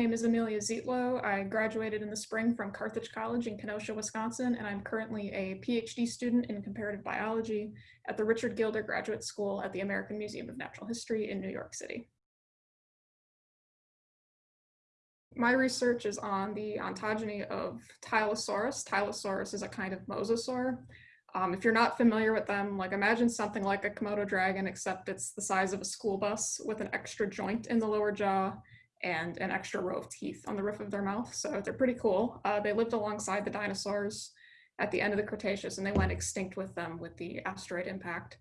name is Amelia Zietlow. I graduated in the spring from Carthage College in Kenosha, Wisconsin, and I'm currently a PhD student in comparative biology at the Richard Gilder Graduate School at the American Museum of Natural History in New York City. My research is on the ontogeny of Tylosaurus. Tylosaurus is a kind of mosasaur. Um, if you're not familiar with them, like imagine something like a Komodo dragon, except it's the size of a school bus with an extra joint in the lower jaw and an extra row of teeth on the roof of their mouth. So they're pretty cool. Uh, they lived alongside the dinosaurs at the end of the Cretaceous and they went extinct with them with the asteroid impact.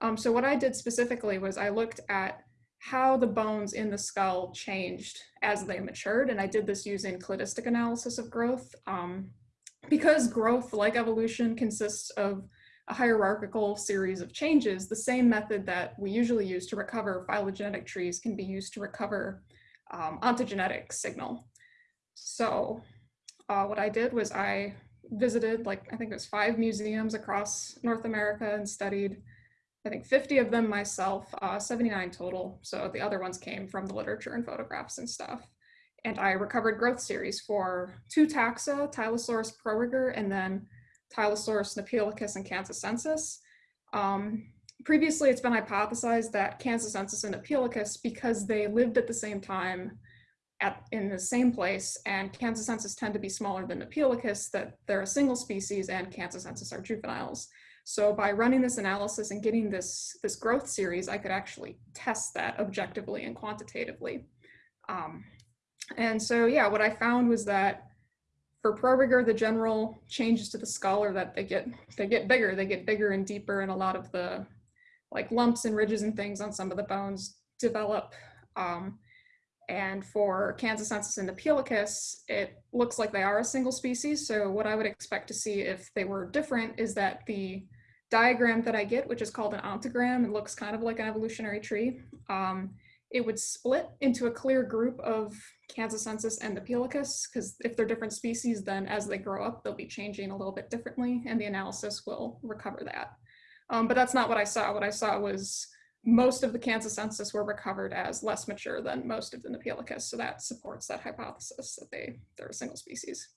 Um, so what I did specifically was I looked at how the bones in the skull changed as they matured. And I did this using cladistic analysis of growth. Um, because growth, like evolution, consists of a hierarchical series of changes, the same method that we usually use to recover phylogenetic trees can be used to recover um, ontogenetic signal. So uh, what I did was I visited like, I think it was five museums across North America and studied, I think 50 of them myself, uh, 79 total. So the other ones came from the literature and photographs and stuff. And I recovered growth series for two taxa, Tylosaurus proriger, and then Tylosaurus nepaeolicus and Kansas Um, previously it's been hypothesized that Kansas and Nepaeolicus, because they lived at the same time at, in the same place, and Kansas tend to be smaller than Nepaeolicus, that they're a single species and Kansas are juveniles. So by running this analysis and getting this, this growth series, I could actually test that objectively and quantitatively. Um, and so, yeah, what I found was that for proriger, the general changes to the skull are that they get they get bigger, they get bigger and deeper, and a lot of the like lumps and ridges and things on some of the bones develop. Um, and for Kansasensis and Nepaeolicus, it looks like they are a single species. So what I would expect to see if they were different is that the diagram that I get, which is called an ontogram, it looks kind of like an evolutionary tree. Um, it would split into a clear group of Kansasensis and Nepaeolicus, because if they're different species, then as they grow up, they'll be changing a little bit differently, and the analysis will recover that. Um, but that's not what I saw. What I saw was most of the Kansasensis were recovered as less mature than most of the Nepaeolicus. So that supports that hypothesis that they, they're a single species.